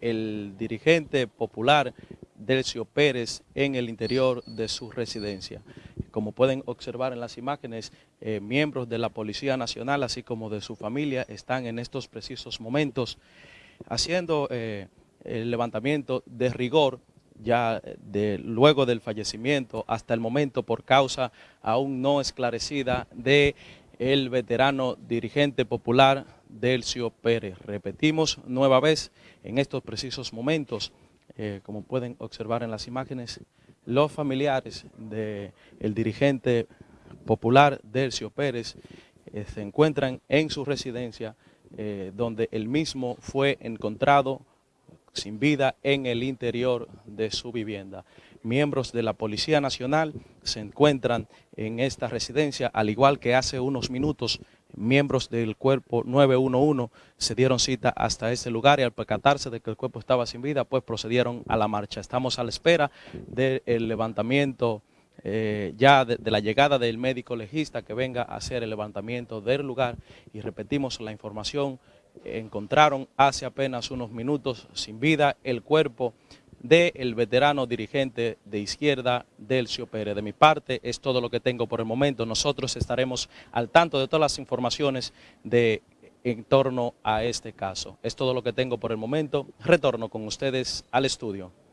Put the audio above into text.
el dirigente popular Delcio Pérez en el interior de su residencia. Como pueden observar en las imágenes, eh, miembros de la Policía Nacional, así como de su familia, están en estos precisos momentos haciendo eh, el levantamiento de rigor ya de, luego del fallecimiento hasta el momento por causa aún no esclarecida de el veterano dirigente popular Delcio Pérez. Repetimos nueva vez en estos precisos momentos, eh, como pueden observar en las imágenes, los familiares del dirigente popular Delcio Pérez eh, se encuentran en su residencia eh, donde el mismo fue encontrado sin vida en el interior de su vivienda. Miembros de la Policía Nacional se encuentran en esta residencia, al igual que hace unos minutos miembros del cuerpo 911 se dieron cita hasta este lugar y al percatarse de que el cuerpo estaba sin vida, pues procedieron a la marcha. Estamos a la espera del levantamiento eh, ya de, de, la llegada del médico legista que venga a hacer el levantamiento del lugar y repetimos la información, encontraron hace apenas unos minutos sin vida el cuerpo del veterano dirigente de izquierda, Delcio Pérez. De mi parte, es todo lo que tengo por el momento. Nosotros estaremos al tanto de todas las informaciones de en torno a este caso. Es todo lo que tengo por el momento. Retorno con ustedes al estudio.